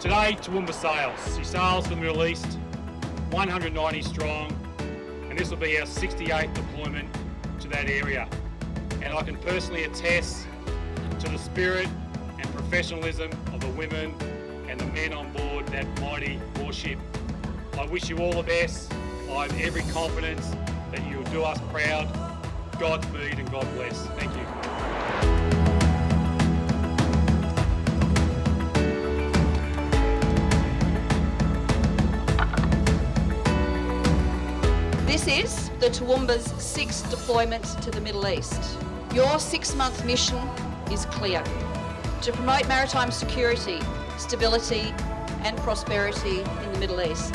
Today, Toowoomba sails. She sails for the Middle East, 190 strong, and this will be our 68th deployment to that area. And I can personally attest to the spirit and professionalism of the women and the men on board that mighty warship. I wish you all the best. I have every confidence that you will do us proud. Godspeed and God bless. Thank you. This is the Toowoomba's sixth deployment to the Middle East. Your six-month mission is clear. To promote maritime security, stability and prosperity in the Middle East.